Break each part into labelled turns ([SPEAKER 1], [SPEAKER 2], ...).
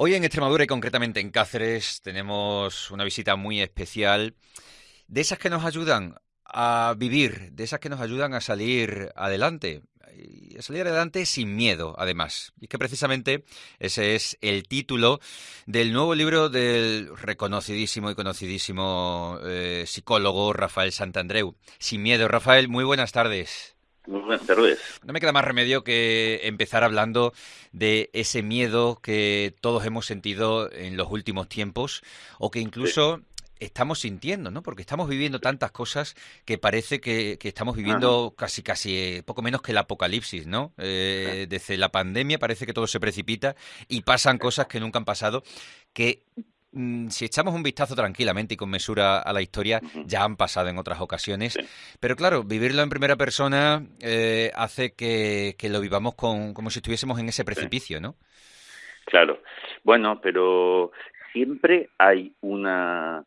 [SPEAKER 1] Hoy en Extremadura y concretamente en Cáceres tenemos una visita muy especial, de esas que nos ayudan a vivir, de esas que nos ayudan a salir adelante, y a salir adelante sin miedo, además. Y que precisamente ese es el título del nuevo libro del reconocidísimo y conocidísimo eh, psicólogo Rafael Santandreu. Sin miedo, Rafael, muy buenas tardes. No me queda más remedio que empezar hablando de ese miedo que todos hemos sentido en los últimos tiempos o que incluso estamos sintiendo, ¿no? Porque estamos viviendo tantas cosas que parece que, estamos viviendo casi, casi eh, poco menos que el apocalipsis, ¿no? Eh, desde la pandemia parece que todo se precipita y pasan cosas que nunca han pasado, que si echamos un vistazo tranquilamente y con mesura a la historia, ya han pasado en otras ocasiones. Pero claro, vivirlo en primera persona eh, hace que, lo vivamos con, como si estuviésemos en ese precipicio, ¿no?
[SPEAKER 2] Claro. Bueno, pero siempre hay una.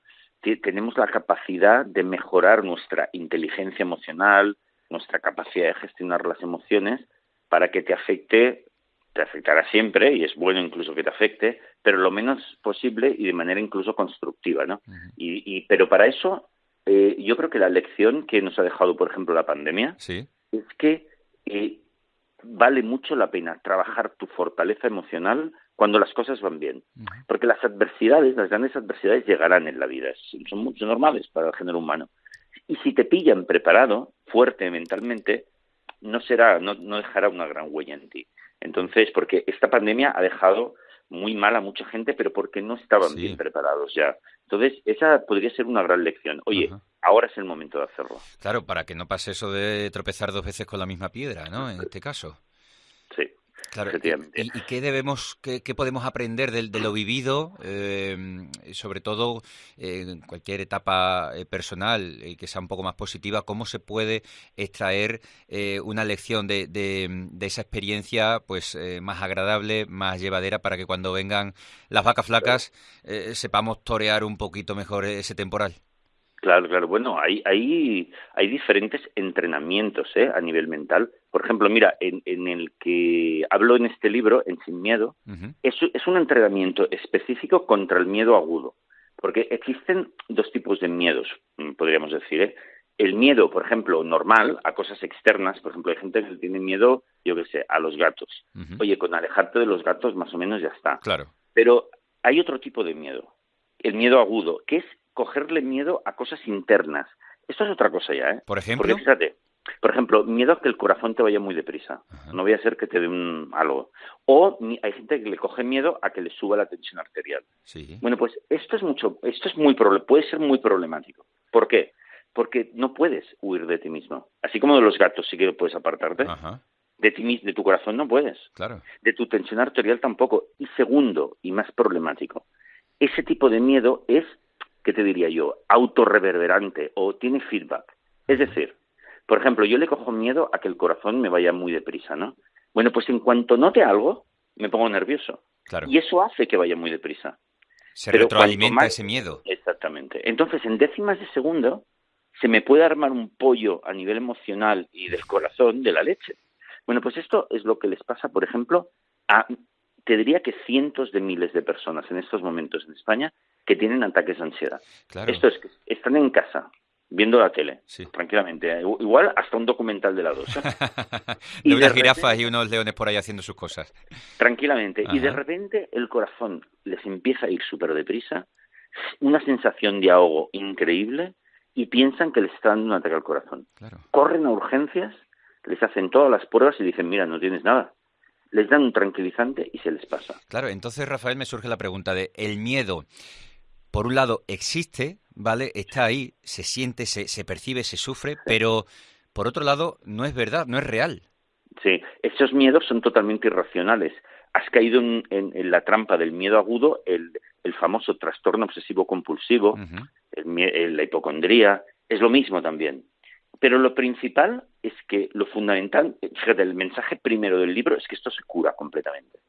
[SPEAKER 2] Tenemos la capacidad de mejorar nuestra inteligencia emocional, nuestra capacidad de gestionar las emociones para que te afecte te afectará siempre y es bueno incluso que te afecte, pero lo menos posible y de manera incluso constructiva, ¿no? y, pero para eso eh, yo creo que la lección que nos ha dejado, por ejemplo, la pandemia es que eh, vale mucho la pena trabajar tu fortaleza emocional cuando las cosas van bien, porque las adversidades, las grandes adversidades llegarán en la vida, son mucho normales para el género humano. Y si te pillan preparado, fuerte mentalmente, no será, no, no dejará una gran huella en ti. Entonces, porque esta pandemia ha dejado muy mal a mucha gente, pero porque no estaban bien preparados ya. Entonces, esa podría ser una gran lección. Oye, ahora es el momento de hacerlo.
[SPEAKER 1] Claro, para que no pase eso de tropezar dos veces con la misma piedra, ¿no? En este caso.
[SPEAKER 2] Sí.
[SPEAKER 1] Claro, ¿Y, qué debemos, qué, podemos aprender de, lo vivido, eh, sobre todo en cualquier etapa eh, personal y que sea un poco más positiva? ¿Cómo se puede extraer eh, una lección de, de, esa experiencia, pues más agradable, más llevadera, para que cuando vengan las vacas flacas sepamos torear un poquito mejor ese temporal?
[SPEAKER 2] Claro, claro. Bueno, hay, hay, hay diferentes entrenamientos ¿eh? a nivel mental. Por ejemplo, mira, en, en el que hablo en este libro, en Sin Miedo, es, es un entrenamiento específico contra el miedo agudo. Porque existen dos tipos de miedos, mm, podríamos decir. ¿eh? El miedo, por ejemplo, normal a cosas externas. Por ejemplo, hay gente que tiene miedo, yo qué sé, a los gatos. Oye, con alejarte de los gatos más o menos ya está.
[SPEAKER 1] Claro.
[SPEAKER 2] Pero hay otro tipo de miedo, el miedo agudo, que es cogerle miedo a cosas internas. Esto es otra cosa ya, ¿eh?
[SPEAKER 1] Por ejemplo.
[SPEAKER 2] fíjate, por ejemplo, miedo a que el corazón te vaya muy deprisa. No voy a ser que te dé un algo. O hay gente que le coge miedo a que le suba la tensión arterial.
[SPEAKER 1] Sí.
[SPEAKER 2] Bueno, pues esto es mucho, esto es muy puede ser muy problemático. ¿Por qué? Porque no puedes huir de ti mismo. Así como de los gatos sí que puedes apartarte. De ti de tu corazón no puedes.
[SPEAKER 1] Claro.
[SPEAKER 2] De tu tensión arterial tampoco. Y segundo, y más problemático, ese tipo de miedo es ¿qué te diría yo? Autorreverberante o tiene feedback. Es decir, por ejemplo, yo le cojo miedo a que el corazón me vaya muy deprisa, ¿no? Bueno, pues en cuanto note algo, me pongo nervioso.
[SPEAKER 1] Claro.
[SPEAKER 2] Y eso hace que vaya muy deprisa.
[SPEAKER 1] Se retroalimenta ese miedo.
[SPEAKER 2] Exactamente. Entonces, en décimas de segundo, se me puede armar un pollo a nivel emocional y del corazón de la leche. Bueno, pues esto es lo que les pasa, por ejemplo, a, te diría que cientos de miles de personas en estos momentos en España que tienen ataques de ansiedad. Esto es que están en casa viendo la tele, tranquilamente. Igual hasta un documental de la dos. ¿eh?
[SPEAKER 1] de unas jirafas y unos leones por ahí haciendo sus cosas.
[SPEAKER 2] Tranquilamente. Y de repente el corazón les empieza a ir súper deprisa, una sensación de ahogo increíble y piensan que les está dando un ataque al corazón. Corren a urgencias, les hacen todas las pruebas y dicen, mira, no tienes nada les dan un tranquilizante y se les pasa.
[SPEAKER 1] Claro, entonces Rafael me surge la pregunta de el miedo por un lado, existe, ¿vale? Está ahí, se siente, se, se percibe, se sufre, pero por otro lado, no es verdad, no es real.
[SPEAKER 2] Sí, esos miedos son totalmente irracionales. Has caído en, la trampa del miedo agudo, el, famoso trastorno obsesivo compulsivo, la hipocondría, es lo mismo también. Pero lo principal es que lo fundamental, fíjate, el mensaje primero del libro es que esto se cura completamente.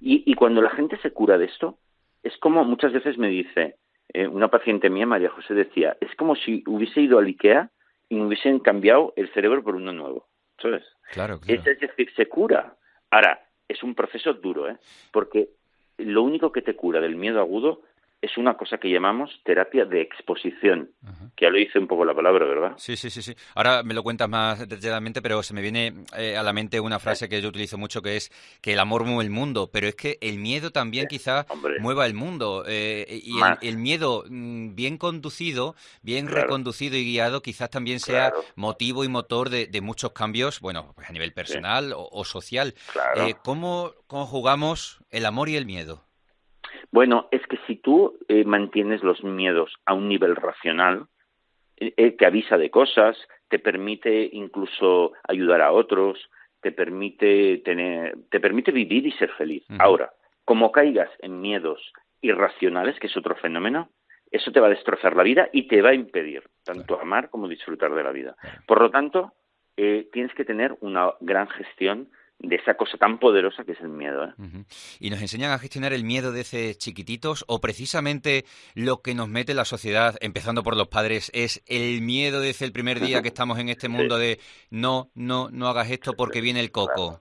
[SPEAKER 2] y, y, cuando la gente se cura de esto, es como muchas veces me dice, eh, una paciente mía, María José, decía, es como si hubiese ido al IKEA y me hubiesen cambiado el cerebro por uno nuevo. ¿Sabes?
[SPEAKER 1] Claro,
[SPEAKER 2] Es, decir, se cura. Ahora, es un proceso duro, ¿eh? Porque lo único que te cura del miedo agudo es una cosa que llamamos terapia de exposición, que ya lo dice un poco la palabra, ¿verdad?
[SPEAKER 1] Sí, sí, sí, sí. Ahora me lo cuentas más detalladamente, pero se me viene eh, a la mente una frase que yo utilizo mucho que es que el amor mueve el mundo, pero es que el miedo también quizás mueva el mundo. Eh, y el, miedo mm, bien conducido, bien reconducido y guiado, quizás también sea motivo y motor de, muchos cambios, bueno, pues a nivel personal o, social. Eh, ¿cómo conjugamos el amor y el miedo?
[SPEAKER 2] Bueno, es que si tú eh, mantienes los miedos a un nivel racional, eh, eh, te avisa de cosas, te permite incluso ayudar a otros, te permite tener, te permite vivir y ser feliz. Ahora, como caigas en miedos irracionales, que es otro fenómeno, eso te va a destrozar la vida y te va a impedir tanto amar como disfrutar de la vida. Por lo tanto, tienes que tener una gran gestión de esa cosa tan poderosa que es el miedo. ¿eh?
[SPEAKER 1] ¿Y nos enseñan a gestionar el miedo de ese chiquititos o precisamente lo que nos mete la sociedad, empezando por los padres, es el miedo desde el primer día que estamos en este mundo de no, no, no hagas esto porque viene el coco?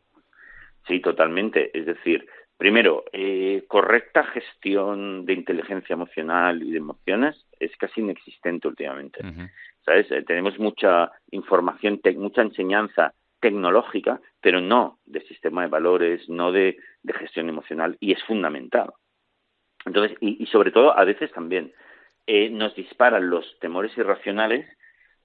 [SPEAKER 2] Sí, totalmente. Es decir, primero, eh, correcta gestión de inteligencia emocional y de emociones es casi inexistente últimamente. ¿Sabes? Eh, tenemos mucha información, mucha enseñanza tecnológica, pero no de sistema de valores, no de, gestión emocional, y es fundamental. Entonces, y, sobre todo, a veces también eh, nos disparan los temores irracionales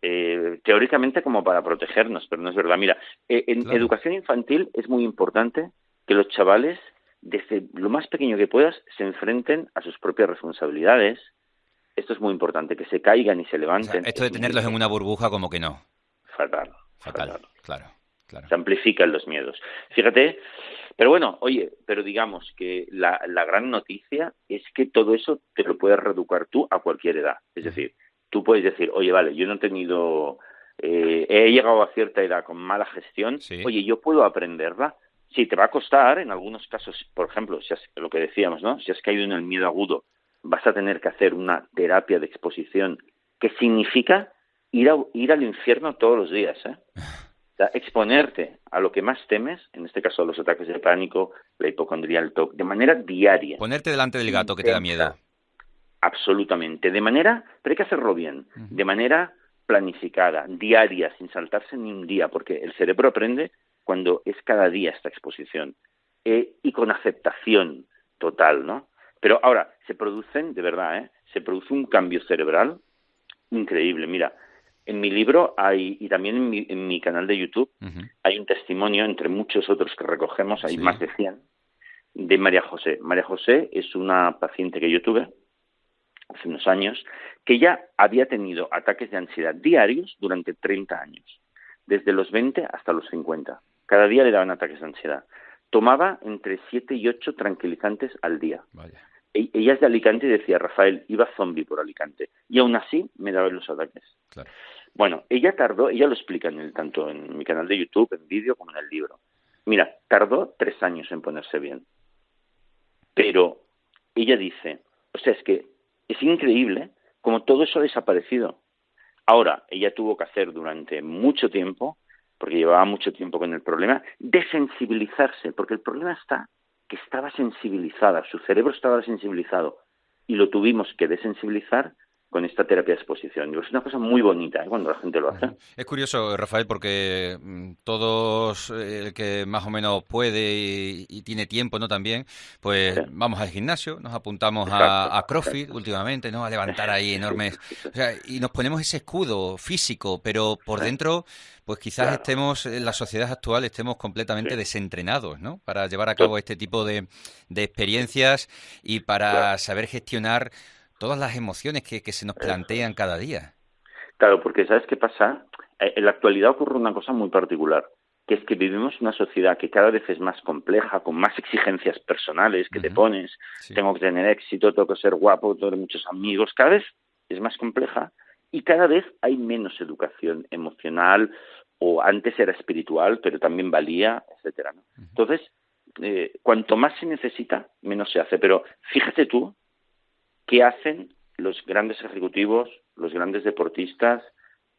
[SPEAKER 2] eh, teóricamente como para protegernos, pero no es verdad. Mira, eh, en educación infantil es muy importante que los chavales, desde lo más pequeño que puedas, se enfrenten a sus propias responsabilidades. Esto es muy importante, que se caigan y se levanten.
[SPEAKER 1] esto de tenerlos en una burbuja como que no.
[SPEAKER 2] Fatal.
[SPEAKER 1] Fatal, claro.
[SPEAKER 2] Se amplifican los miedos. Fíjate, pero bueno, oye, pero digamos que la, gran noticia es que todo eso te lo puedes reeducar tú a cualquier edad. Es decir, tú puedes decir, oye, vale, yo no he tenido, eh, he llegado a cierta edad con mala gestión, oye, yo puedo aprenderla. Sí, te va a costar, en algunos casos, por ejemplo, si lo que decíamos, ¿no? Si has caído en el miedo agudo, vas a tener que hacer una terapia de exposición que significa ir, a, ir al infierno todos los días, ¿eh? exponerte a lo que más temes, en este caso los ataques de pánico, la hipocondría, el TOC, de manera diaria.
[SPEAKER 1] Ponerte delante del gato que te da miedo.
[SPEAKER 2] Absolutamente. De manera, pero hay que hacerlo bien, de manera planificada, diaria, sin saltarse ni un día, porque el cerebro aprende cuando es cada día esta exposición eh, y con aceptación total, ¿no? Pero ahora, se producen, de verdad, ¿eh? se produce un cambio cerebral increíble. Mira, en mi libro hay, y también en mi, canal de YouTube hay un testimonio, entre muchos otros que recogemos, hay más de 100, de María José. María José es una paciente que yo tuve hace unos años, que ya había tenido ataques de ansiedad diarios durante 30 años, desde los 20 hasta los 50. Cada día le daban ataques de ansiedad. Tomaba entre 7 y 8 tranquilizantes al día. E, ella es de Alicante y decía, Rafael, iba zombie por Alicante. Y aún así me daban los ataques. Claro. Bueno, ella tardó, ella lo explica en el, tanto en mi canal de YouTube, en vídeo, como en el libro. Mira, tardó tres años en ponerse bien. Pero ella dice, o sea, es que es increíble como todo eso ha desaparecido. Ahora, ella tuvo que hacer durante mucho tiempo, porque llevaba mucho tiempo con el problema, desensibilizarse, porque el problema está que estaba sensibilizada, su cerebro estaba sensibilizado y lo tuvimos que desensibilizar con esta terapia de exposición. Es una cosa muy bonita ¿eh? cuando la gente lo hace.
[SPEAKER 1] Es curioso, Rafael, porque mm, todos, eh, el que más o menos puede y, tiene tiempo, ¿no? También, pues vamos al gimnasio, nos apuntamos a, CrossFit últimamente, ¿no? A levantar ahí enormes... y nos ponemos ese escudo físico, pero por dentro, pues quizás estemos, en la sociedad actual, estemos completamente desentrenados, ¿no? Para llevar a cabo este tipo de, experiencias y para saber gestionar todas las emociones que, se nos plantean cada día.
[SPEAKER 2] Claro, porque ¿sabes qué pasa? Eh, en la actualidad ocurre una cosa muy particular, que es que vivimos una sociedad que cada vez es más compleja, con más exigencias personales que te pones, tengo que tener éxito, tengo que ser guapo, tengo muchos amigos, cada vez es más compleja y cada vez hay menos educación emocional o antes era espiritual, pero también valía, etcétera. Entonces, eh, cuanto más se necesita, menos se hace. Pero fíjate tú ¿Qué hacen los grandes ejecutivos, los grandes deportistas,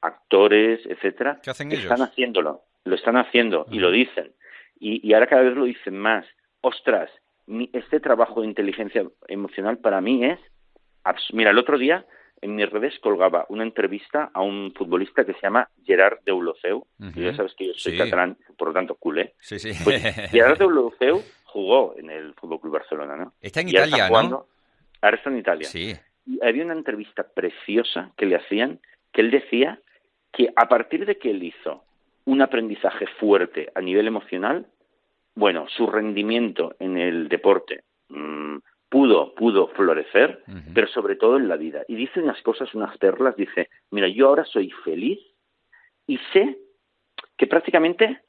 [SPEAKER 2] actores, etcétera?
[SPEAKER 1] ¿Qué hacen
[SPEAKER 2] ellos? Están haciéndolo, lo están haciendo y lo dicen. Y, ahora cada vez lo dicen más. Ostras, este trabajo de inteligencia emocional para mí es... Mira, el otro día en mis redes colgaba una entrevista a un futbolista que se llama Gerard Deulofeu. ya sabes que yo soy catalán, por lo tanto culé.
[SPEAKER 1] Sí, sí.
[SPEAKER 2] Pues Gerard Deulofeu jugó en el Fútbol Club Barcelona, ¿no?
[SPEAKER 1] Está en Italia, ¿no?
[SPEAKER 2] Ahora está en Italia.
[SPEAKER 1] Sí.
[SPEAKER 2] Y había una entrevista preciosa que le hacían que él decía que a partir de que él hizo un aprendizaje fuerte a nivel emocional, bueno, su rendimiento en el deporte mm, pudo, pudo florecer, pero sobre todo en la vida. Y dice unas cosas, unas perlas, dice, mira, yo ahora soy feliz y sé que prácticamente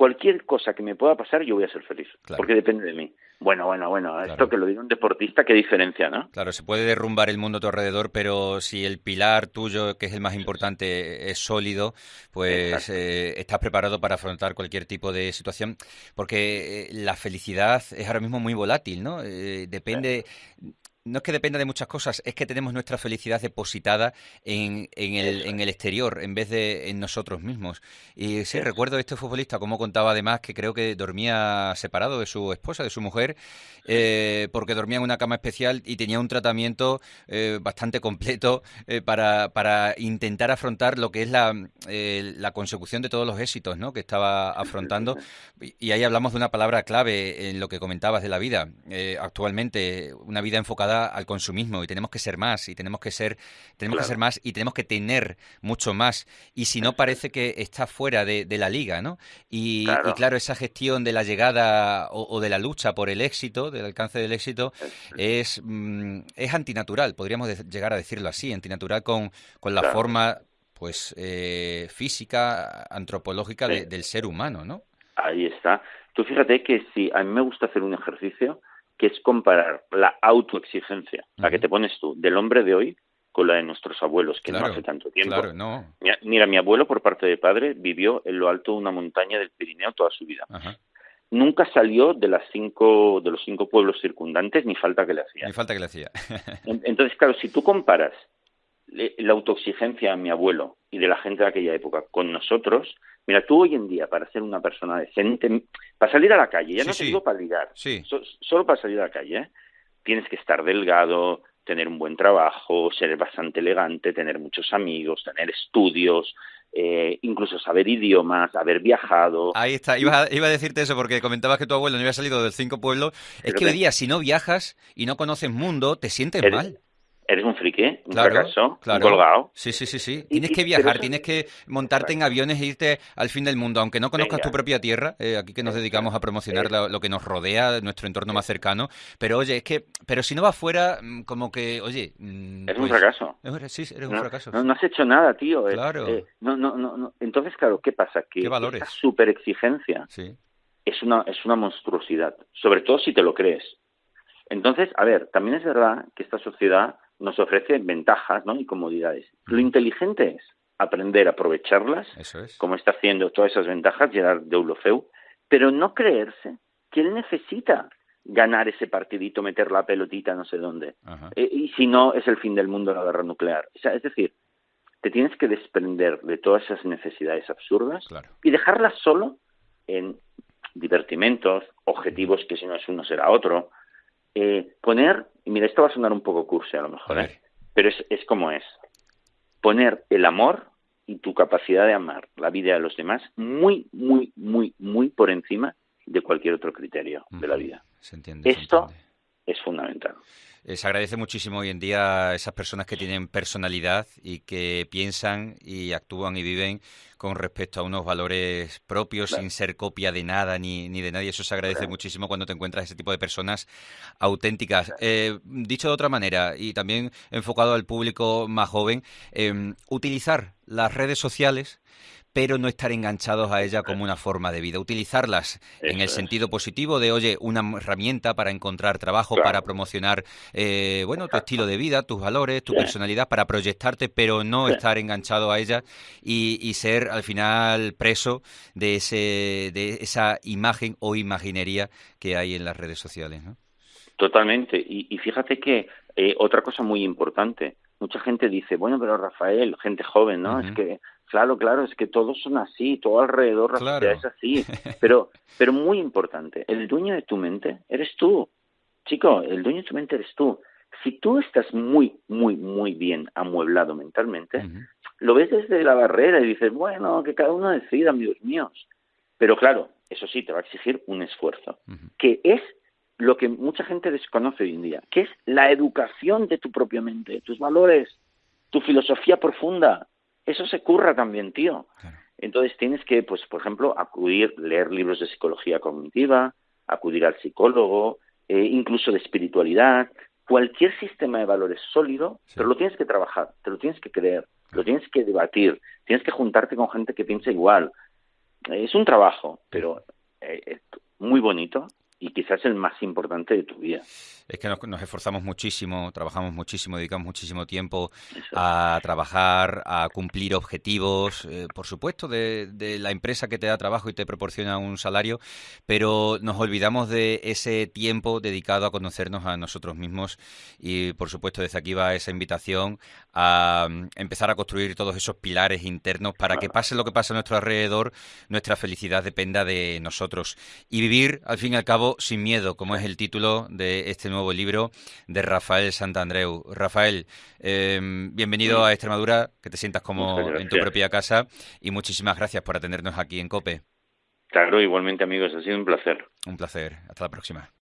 [SPEAKER 2] cualquier cosa que me pueda pasar, yo voy a ser feliz, porque depende de mí. Bueno, bueno, bueno, esto que lo diga un deportista, qué diferencia, ¿no?
[SPEAKER 1] Claro, se puede derrumbar el mundo a tu alrededor, pero si el pilar tuyo, que es el más importante, es sólido, pues eh, estás preparado para afrontar cualquier tipo de situación, porque eh, la felicidad es ahora mismo muy volátil, ¿no? Eh, depende, no es que dependa de muchas cosas, es que tenemos nuestra felicidad depositada en, en, el, en el, exterior en vez de en nosotros mismos. Y sí, recuerdo este futbolista, como contaba además, que creo que dormía separado de su esposa, de su mujer, eh, porque dormía en una cama especial y tenía un tratamiento eh, bastante completo eh, para, para, intentar afrontar lo que es la, la consecución de todos los éxitos ¿no? que estaba afrontando. Y ahí hablamos de una palabra clave en lo que comentabas de la vida. actualmente, una vida enfocada al consumismo y tenemos que ser más y tenemos que ser tenemos que ser más y tenemos que tener mucho más y si no parece que está fuera de, la liga, ¿no? Y claro. esa gestión de la llegada o, de la lucha por el éxito, del alcance del éxito, es, mm, es antinatural, podríamos llegar a decirlo así, antinatural con, con la forma pues eh, física, antropológica del ser humano, ¿no?
[SPEAKER 2] Ahí está. Tú fíjate que si a mí me gusta hacer un ejercicio que es comparar la autoexigencia, la que te pones tú, del hombre de hoy con la de nuestros abuelos, que no hace tanto tiempo. Mira, mi abuelo, por parte de padre, vivió en lo alto de una montaña del Pirineo toda su vida. Nunca salió de las cinco, de los cinco pueblos circundantes, ni falta que le hacía.
[SPEAKER 1] Ni falta que le hacía.
[SPEAKER 2] Entonces, claro, si tú comparas la autoexigencia de mi abuelo y de la gente de aquella época con nosotros, Mira, tú hoy en día, para ser una persona decente, para salir a la calle, ya no te digo para ligar, solo para salir a la calle, ¿eh? tienes que estar delgado, tener un buen trabajo, ser bastante elegante, tener muchos amigos, tener estudios, eh, incluso saber idiomas, haber viajado.
[SPEAKER 1] Ahí está, iba a, iba a, decirte eso porque comentabas que tu abuelo no había salido del cinco pueblos. Es que hoy día, si no viajas y no conoces mundo, te sientes mal
[SPEAKER 2] eres un friki, un fracaso, un colgado.
[SPEAKER 1] Sí, sí, sí, sí. Tienes que viajar, tienes que montarte en aviones e irte al fin del mundo, aunque no conozcas tu propia tierra, eh, aquí que nos dedicamos a promocionar lo, que nos rodea, nuestro entorno más cercano, pero oye, es que, pero si no vas fuera, mm, como que, oye...
[SPEAKER 2] Mm, eres un pues, fracaso.
[SPEAKER 1] Sí, eres un fracaso.
[SPEAKER 2] No, has hecho nada, tío.
[SPEAKER 1] Eh, claro.
[SPEAKER 2] Eh, no, no, no, Entonces, claro, ¿qué pasa? Que
[SPEAKER 1] ¿Qué valores?
[SPEAKER 2] esa super exigencia es, una, es una monstruosidad, sobre todo si te lo crees. Entonces, a ver, también es verdad que esta sociedad nos ofrece ventajas ¿no? y comodidades. Lo inteligente es aprender a aprovecharlas, como está haciendo todas esas ventajas Gerard Deulofeu, pero no creerse que él necesita ganar ese partidito, meter la pelotita no sé dónde. Eh, y si no, es el fin del mundo la guerra nuclear. es decir, te tienes que desprender de todas esas necesidades absurdas y dejarlas solo en divertimentos, objetivos que si no es uno será otro, eh, poner, y mira, esto va a sonar un poco cursi a lo mejor, ¿eh? pero es, es como es, poner el amor y tu capacidad de amar la vida de los demás muy, muy, muy, muy por encima de cualquier otro criterio de la vida. Esto es fundamental.
[SPEAKER 1] Eh, se agradece muchísimo hoy en día esas personas que tienen personalidad y que piensan y actúan y viven con respecto a unos valores propios sin ser copia de nada ni, ni de nadie. Eso se agradece muchísimo cuando te encuentras ese tipo de personas auténticas. Eh, dicho de otra manera y también enfocado al público más joven, em, utilizar las redes sociales pero no estar enganchados a ella como una forma de vida. Utilizarlas en el sentido positivo de, oye, una herramienta para encontrar trabajo, para promocionar, eh, bueno, tu estilo de vida, tus valores, tu personalidad, para proyectarte, pero no estar enganchado a ella y, ser al final preso de, ese, de esa imagen o imaginería que hay en las redes sociales, ¿no?
[SPEAKER 2] Totalmente. Y, fíjate que eh, otra cosa muy importante, mucha gente dice, bueno, pero Rafael, gente joven, ¿no? Es que Claro, claro, es que todos son así, todo alrededor claro. es así. Pero, pero muy importante, el dueño de tu mente eres tú. Chico, el dueño de tu mente eres tú. Si tú estás muy, muy, muy bien amueblado mentalmente, lo ves desde la barrera y dices, bueno, que cada uno decida, amigos míos. Pero claro, eso sí, te va a exigir un esfuerzo, que es lo que mucha gente desconoce hoy en día, que es la educación de tu propia mente, tus valores, tu filosofía profunda. Eso se curra también, tío. Entonces tienes que, pues, por ejemplo, acudir, leer libros de psicología cognitiva, acudir al psicólogo, eh, incluso de espiritualidad, cualquier sistema de valores sólido, pero lo tienes que trabajar, te lo tienes que creer, lo tienes que debatir, tienes que juntarte con gente que piensa igual. Es un trabajo, pero eh, es muy bonito y quizás el más importante de tu vida.
[SPEAKER 1] Es que nos, esforzamos muchísimo, trabajamos muchísimo, dedicamos muchísimo tiempo a trabajar, a cumplir objetivos, eh, por supuesto, de, la empresa que te da trabajo y te proporciona un salario, pero nos olvidamos de ese tiempo dedicado a conocernos a nosotros mismos y, por supuesto, desde aquí va esa invitación a mm, empezar a construir todos esos pilares internos para que pase lo que pase a nuestro alrededor, nuestra felicidad dependa de nosotros. Y vivir, al fin y al cabo, sin miedo, como es el título de este nuevo libro de Rafael Santandreu. Rafael, em, bienvenido a Extremadura, que te sientas como en tu propia casa y muchísimas gracias por atendernos aquí en COPE.
[SPEAKER 2] Claro, igualmente amigos, ha sido un placer.
[SPEAKER 1] Un placer. Hasta la próxima.